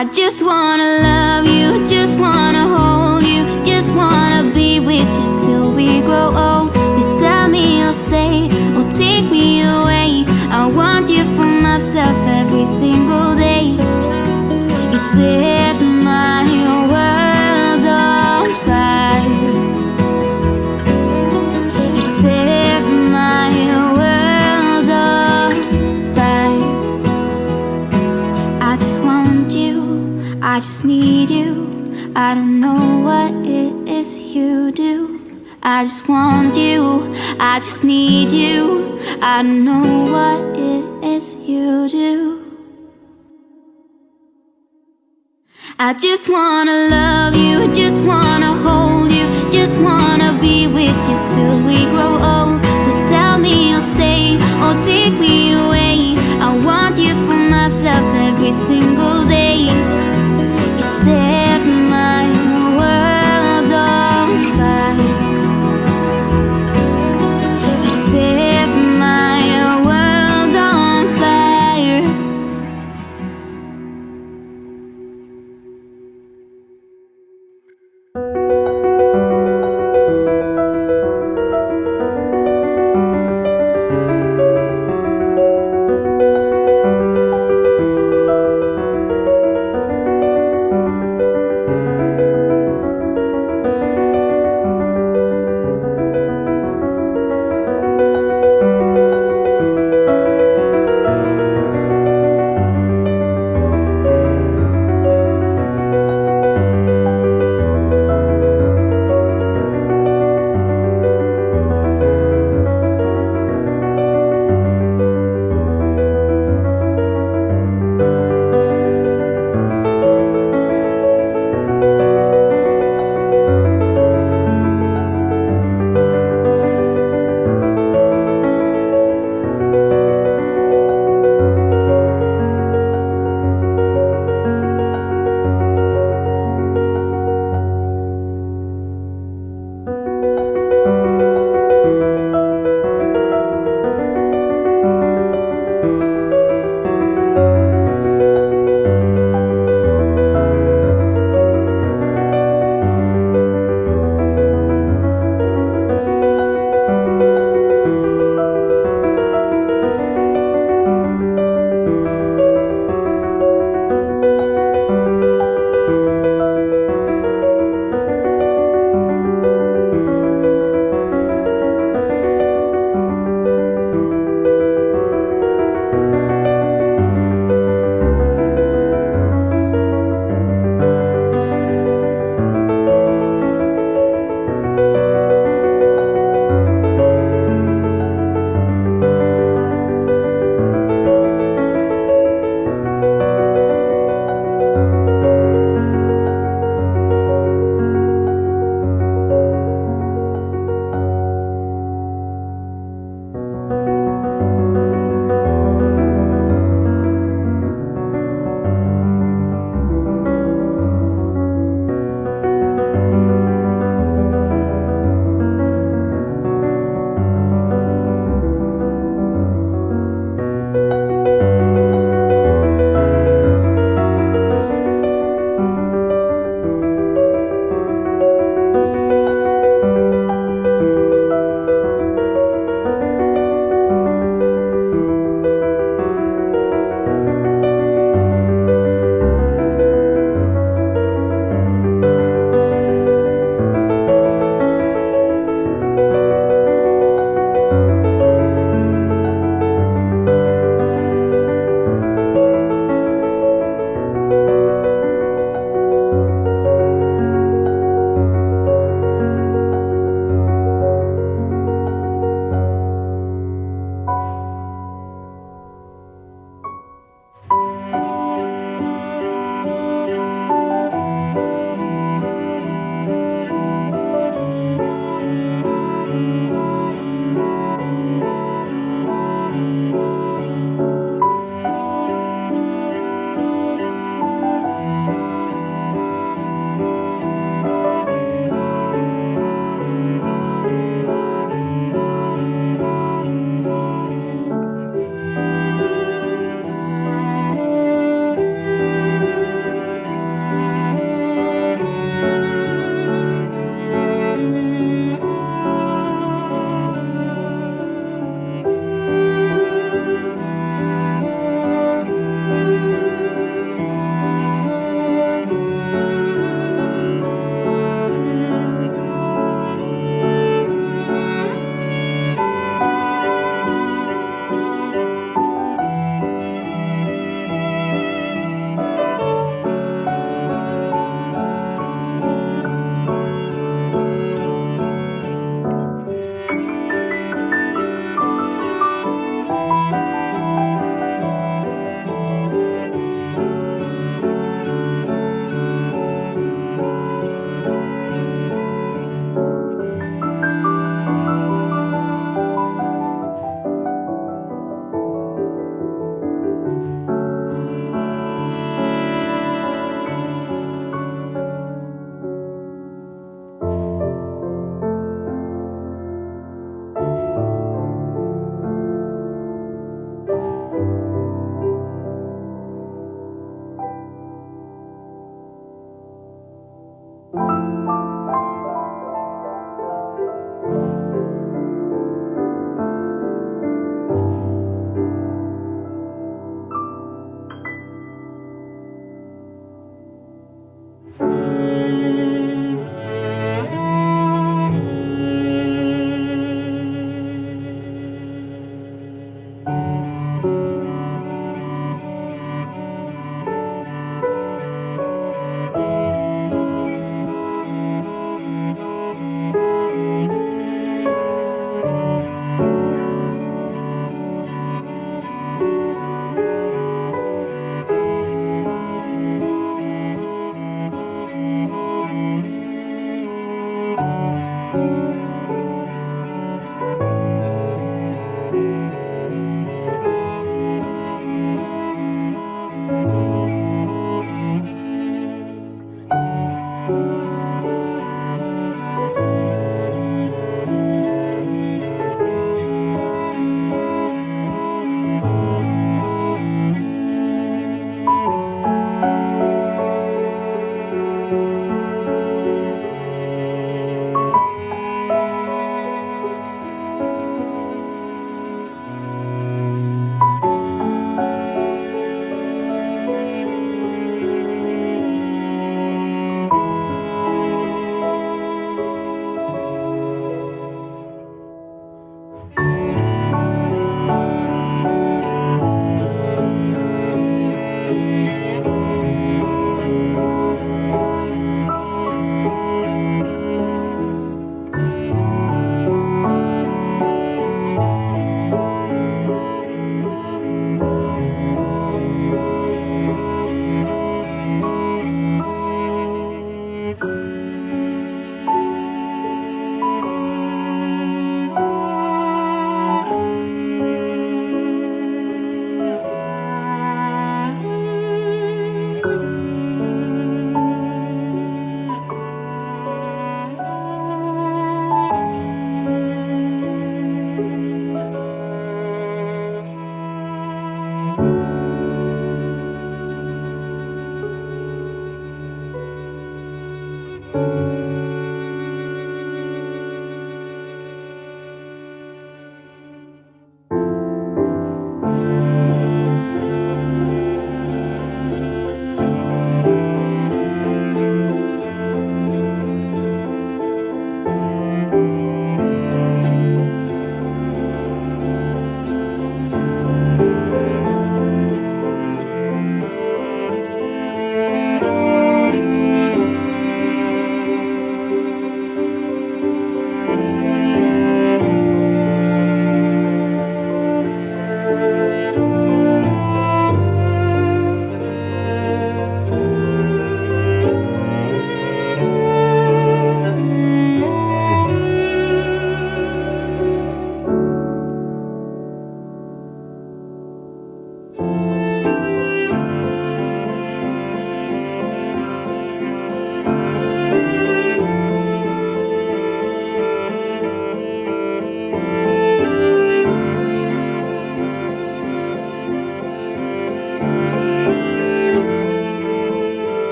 I just wanna love you, just wanna hold you, just wanna be with you till we grow old. Tell me you'll stay or take me away. I want you for myself every single day. You set I don't know what it is you do. I just want you, I just need you. I don't know what it is you do. I just wanna love you, I just wanna hold you, just wanna be with you till we grow old. Just tell me you'll stay or take me away.